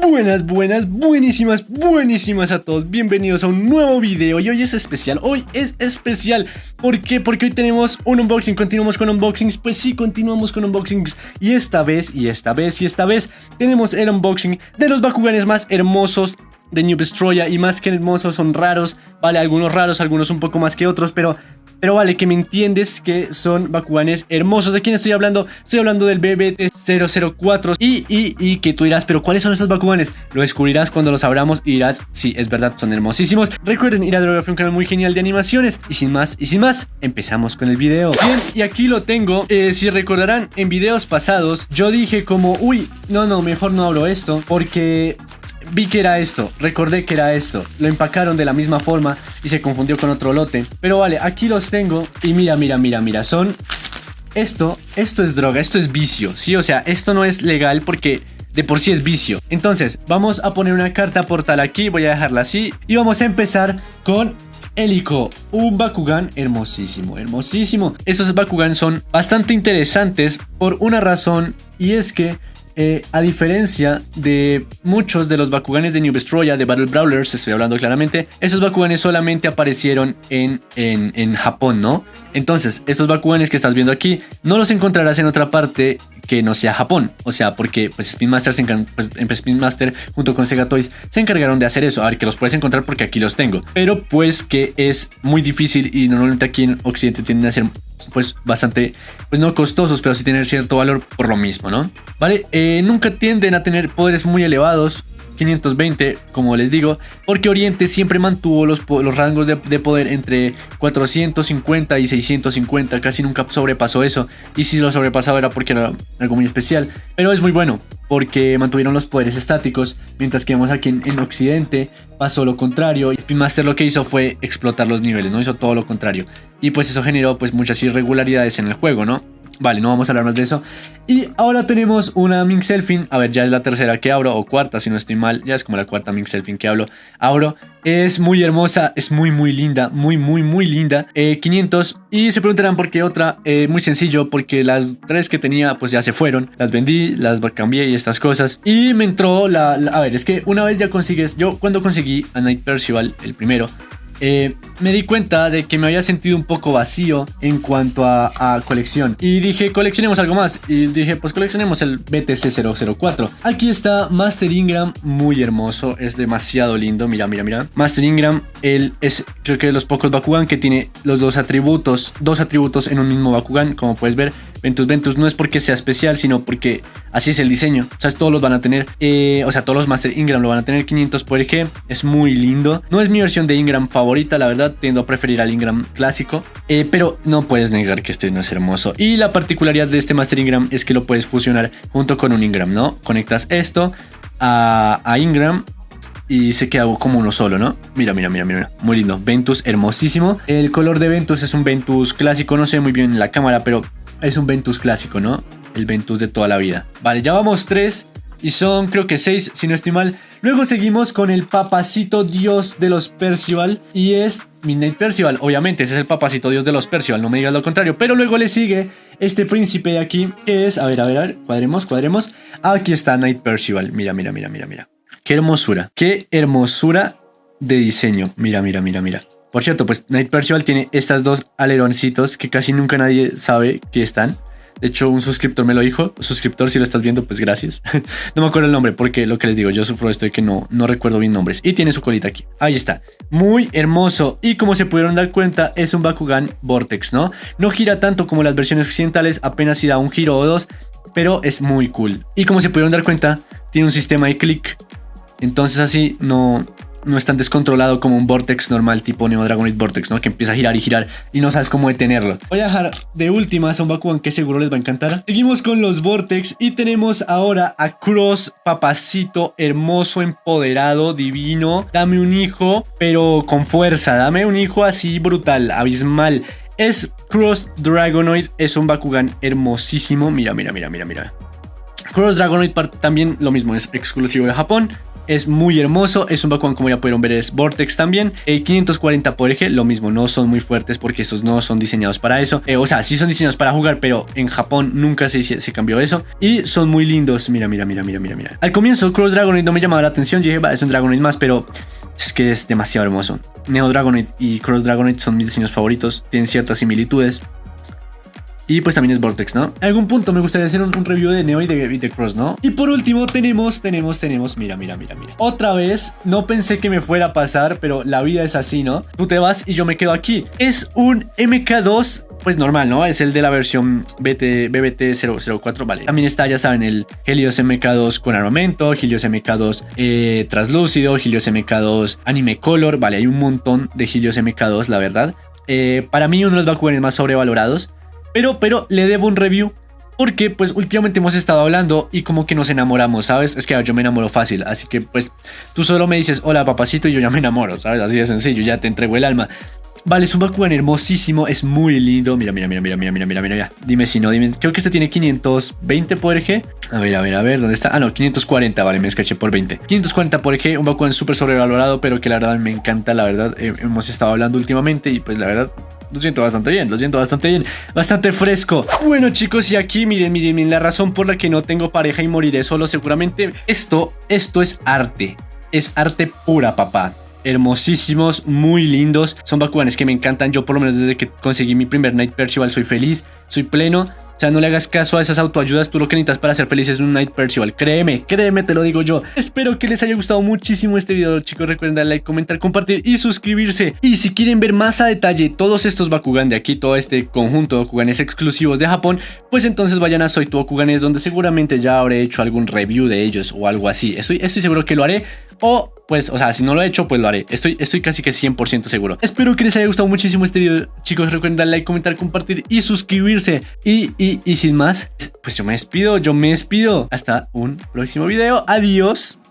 Buenas, buenas, buenísimas, buenísimas a todos. Bienvenidos a un nuevo video y hoy es especial. Hoy es especial. ¿Por qué? Porque hoy tenemos un unboxing. Continuamos con unboxings. Pues sí, continuamos con unboxings. Y esta vez, y esta vez, y esta vez tenemos el unboxing de los Bakuganes más hermosos de New Destroya y más que hermosos son raros, vale, algunos raros, algunos un poco más que otros, pero pero vale, que me entiendes que son Bakuganes hermosos. ¿De quién estoy hablando? Estoy hablando del BBT-004. Y, y, y que tú dirás, ¿pero cuáles son esos Bakuganes? Lo descubrirás cuando los abramos y dirás, sí, es verdad, son hermosísimos. Recuerden ir a Drogafree, un canal muy genial de animaciones. Y sin más, y sin más, empezamos con el video. Bien, y aquí lo tengo. Eh, si recordarán, en videos pasados, yo dije como, uy, no, no, mejor no abro esto. Porque vi que era esto, recordé que era esto, lo empacaron de la misma forma y se confundió con otro lote. Pero vale, aquí los tengo y mira, mira, mira, mira, son... Esto, esto es droga, esto es vicio, ¿sí? O sea, esto no es legal porque de por sí es vicio. Entonces, vamos a poner una carta portal aquí, voy a dejarla así y vamos a empezar con Helico, un Bakugan hermosísimo, hermosísimo. Estos Bakugan son bastante interesantes por una razón y es que eh, a diferencia de muchos de los Bakuganes de New Destroya, de Battle Brawlers, estoy hablando claramente, esos Bakuganes solamente aparecieron en, en, en, Japón, ¿no? Entonces, estos Bakuganes que estás viendo aquí, no los encontrarás en otra parte que no sea Japón. O sea, porque pues Spin Master, se pues, Spin Master junto con Sega Toys se encargaron de hacer eso. A ver, que los puedes encontrar porque aquí los tengo. Pero pues que es muy difícil y normalmente aquí en Occidente tienden a ser pues bastante, pues no costosos, pero sí tienen cierto valor por lo mismo, ¿no? Vale, eh, nunca tienden a tener poderes muy elevados, 520, como les digo, porque Oriente siempre mantuvo los, los rangos de, poder entre 450 y 650, casi nunca sobrepasó eso, y si lo sobrepasaba era porque era algo muy especial, pero es muy bueno, porque mantuvieron los poderes estáticos, mientras que vemos aquí en, Occidente pasó lo contrario, y Spin Master lo que hizo fue explotar los niveles, no hizo todo lo contrario, y pues eso generó pues muchas irregularidades en el juego, ¿no? Vale, no vamos a hablar más de eso. Y ahora tenemos una Mink Selfin. A ver, ya es la tercera que abro, o cuarta si no estoy mal. Ya es como la cuarta Mink Selfin que hablo. Abro. Es muy hermosa, es muy muy linda, muy muy muy linda. 500. Eh, y se preguntarán por qué otra. Eh, muy sencillo, porque las tres que tenía pues ya se fueron. Las vendí, las cambié y estas cosas. Y me entró la, la... A ver, es que una vez ya consigues... Yo cuando conseguí a Night Percival, el primero... Eh, me di cuenta de que me había sentido un poco vacío en cuanto a, colección. Y dije, coleccionemos algo más. Y dije, pues coleccionemos el BTC 004. Aquí está Master Ingram, muy hermoso, es demasiado lindo. Mira, mira, mira. Master Ingram, él es, creo que de los pocos Bakugan que tiene los dos atributos, dos atributos en un mismo Bakugan, como puedes ver. Ventus Ventus no es porque sea especial, sino porque así es el diseño. O sea, todos los van a tener, eh, o sea, todos los Master Ingram lo van a tener 500 por eje. Es muy lindo. No es mi versión de Ingram favorita, la verdad, tiendo a preferir al Ingram clásico. Eh, pero no puedes negar que este no es hermoso. Y la particularidad de este Master Ingram es que lo puedes fusionar junto con un Ingram, ¿no? Conectas esto a, a Ingram y se queda como uno solo, ¿no? Mira, mira, mira, mira. Muy lindo. Ventus hermosísimo. El color de Ventus es un Ventus clásico. No sé muy bien en la cámara, pero es un Ventus clásico, ¿no? El Ventus de toda la vida. Vale, ya vamos tres. Y son creo que seis, si no estoy mal. Luego seguimos con el papacito dios de los Percival. Y es Midnight Percival. Obviamente, ese es el papacito dios de los Percival. No me digas lo contrario. Pero luego le sigue este príncipe de aquí. Que es, a ver, a ver, a ver. Cuadremos, cuadremos. Aquí está Night Percival. Mira, mira, mira, mira, mira. Qué hermosura. Qué hermosura de diseño. Mira, mira, mira, mira. Por cierto, pues Night Percival tiene estas dos aleroncitos que casi nunca nadie sabe que están. De hecho, un suscriptor me lo dijo. Suscriptor, si lo estás viendo, pues gracias. no me acuerdo el nombre porque lo que les digo, yo sufro esto de que no, no recuerdo bien nombres. Y tiene su colita aquí. Ahí está. Muy hermoso. Y como se pudieron dar cuenta, es un Bakugan Vortex, ¿no? No gira tanto como las versiones occidentales, apenas si da un giro o dos, pero es muy cool. Y como se pudieron dar cuenta, tiene un sistema de clic. Entonces así no, no es tan descontrolado como un Vortex normal tipo Neo Dragonite Vortex, ¿no? Que empieza a girar y girar y no sabes cómo detenerlo. Voy a dejar de últimas a un Bakugan que seguro les va a encantar. Seguimos con los Vortex y tenemos ahora a Cross, papacito, hermoso, empoderado, divino. Dame un hijo, pero con fuerza. Dame un hijo así brutal, abismal. Es Cross Dragonoid, es un Bakugan hermosísimo. Mira, mira, mira, mira, mira. Cross Dragonoid también lo mismo, es exclusivo de Japón es muy hermoso. Es un Bakugan, como ya pudieron ver, es Vortex también. 540 eh, por eje, lo mismo, no son muy fuertes porque estos no son diseñados para eso. Eh, o sea, sí son diseñados para jugar, pero en Japón nunca se, se cambió eso. Y son muy lindos. Mira, mira, mira, mira, mira, mira. Al comienzo, Cross Dragonite no me llamaba la atención. Yo dije, es un Dragonite más, pero es que es demasiado hermoso. Neo Dragonite y Cross Dragonite son mis diseños favoritos. Tienen ciertas similitudes. Y pues también es Vortex, ¿no? En algún punto me gustaría hacer un, review de Neo y de, Cross, ¿no? Y por último tenemos, tenemos, tenemos, mira, mira, mira, mira. Otra vez, no pensé que me fuera a pasar, pero la vida es así, ¿no? Tú te vas y yo me quedo aquí. Es un MK2 pues normal, ¿no? Es el de la versión BT, BBT004, vale. También está, ya saben, el Helios MK2 con armamento, Helios MK2 eh, translúcido, Helios MK2 anime color, vale, hay un montón de Helios MK2, la verdad. Eh, para mí uno de los Bakuganes más sobrevalorados. Pero, pero le debo un review porque pues últimamente hemos estado hablando y como que nos enamoramos, ¿sabes? Es que yo me enamoro fácil, así que pues tú solo me dices hola papacito y yo ya me enamoro, ¿sabes? Así de sencillo, ya te entrego el alma. Vale, es un Bakugan hermosísimo, es muy lindo. Mira, mira, mira, mira, mira, mira, mira, mira. Dime si no, dime. Creo que este tiene 520 por eje. A ver, a ver, a ver, ¿dónde está? Ah, no, 540, vale, me escaché por 20. 540 por eje, un Bakugan súper sobrevalorado, pero que la verdad me encanta, la verdad. Eh, hemos estado hablando últimamente y pues la verdad lo siento bastante bien, lo siento bastante bien, bastante fresco. Bueno chicos, y aquí miren, miren, miren, la razón por la que no tengo pareja y moriré solo seguramente, esto, esto es arte, es arte pura, papá hermosísimos, muy lindos. Son Bakuganes que me encantan. Yo por lo menos desde que conseguí mi primer Night Percival soy feliz, soy pleno. O sea, no le hagas caso a esas autoayudas. Tú lo que necesitas para ser feliz es un Night Percival. Créeme, créeme, te lo digo yo. Espero que les haya gustado muchísimo este video, chicos. Recuerden darle like, comentar, compartir y suscribirse. Y si quieren ver más a detalle todos estos Bakugan de aquí, todo este conjunto de Bakuganes exclusivos de Japón, pues entonces vayan a Soy Tu Bakuganes, donde seguramente ya habré hecho algún review de ellos o algo así. Estoy, estoy seguro que lo haré. O pues, o sea, si no lo he hecho, pues lo haré. Estoy, estoy casi que 100% seguro. Espero que les haya gustado muchísimo este video. Chicos, recuerden darle like, comentar, compartir y suscribirse. Y, y, y sin más, pues yo me despido, yo me despido. Hasta un próximo video. Adiós.